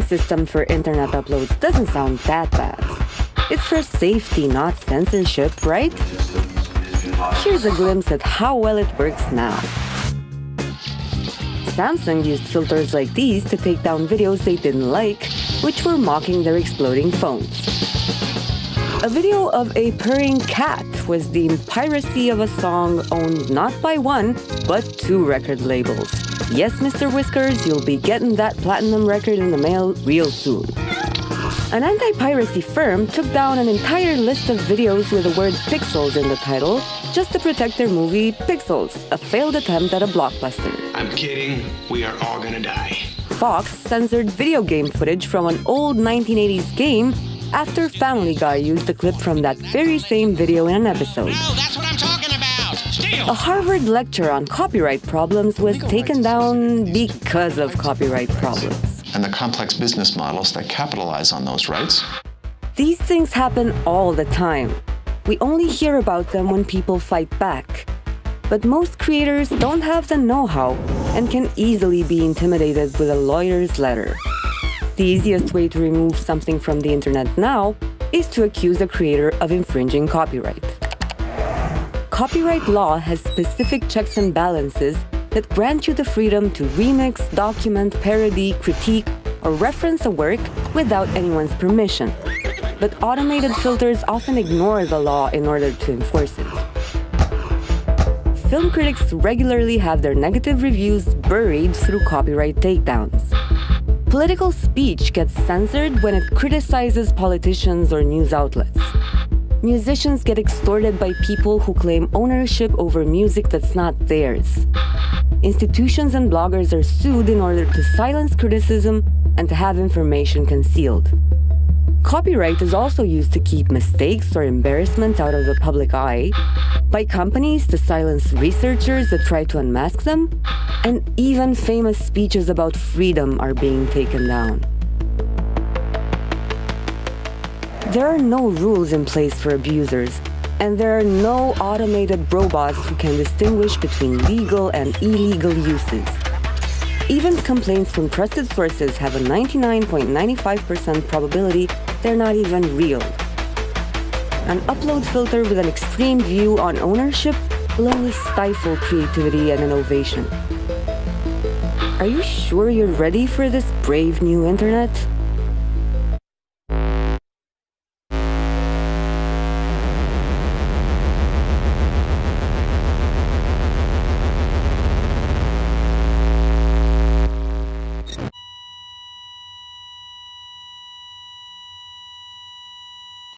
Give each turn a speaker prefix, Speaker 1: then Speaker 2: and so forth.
Speaker 1: system for internet uploads doesn't sound that bad. It's for safety, not censorship, right? Here's a glimpse at how well it works now. Samsung used filters like these to take down videos they didn't like, which were mocking their exploding phones. A video of a purring cat was deemed piracy of a song owned not by one, but two record labels. Yes, Mr. Whiskers, you'll be getting that platinum record in the mail real soon. An anti-piracy firm took down an entire list of videos with the word pixels in the title just to protect their movie Pixels, a failed attempt at a blockbuster.
Speaker 2: I'm kidding. We are all gonna die.
Speaker 1: Fox censored video game footage from an old 1980s game after Family Guy used a clip from that very same video in an episode.
Speaker 2: No,
Speaker 1: A Harvard lecture on copyright problems was taken down because of copyright problems.
Speaker 3: and the complex business models that capitalize on those rights.
Speaker 1: These things happen all the time. We only hear about them when people fight back. But most creators don't have the know-how and can easily be intimidated with a lawyer's letter. The easiest way to remove something from the internet now is to accuse a creator of infringing copyright. Copyright law has specific checks and balances that grant you the freedom to remix, document, parody, critique, or reference a work without anyone's permission. But automated filters often ignore the law in order to enforce it. Film critics regularly have their negative reviews buried through copyright takedowns. Political speech gets censored when it criticizes politicians or news outlets. Musicians get extorted by people who claim ownership over music that's not theirs. Institutions and bloggers are sued in order to silence criticism and to have information concealed. Copyright is also used to keep mistakes or embarrassments out of the public eye, by companies to silence researchers that try to unmask them, and even famous speeches about freedom are being taken down. There are no rules in place for abusers, and there are no automated robots who can distinguish between legal and illegal uses. Even complaints from trusted sources have a 99.95% probability they're not even real. An upload filter with an extreme view on ownership will only stifle creativity and innovation. Are you sure you're ready for this brave new internet?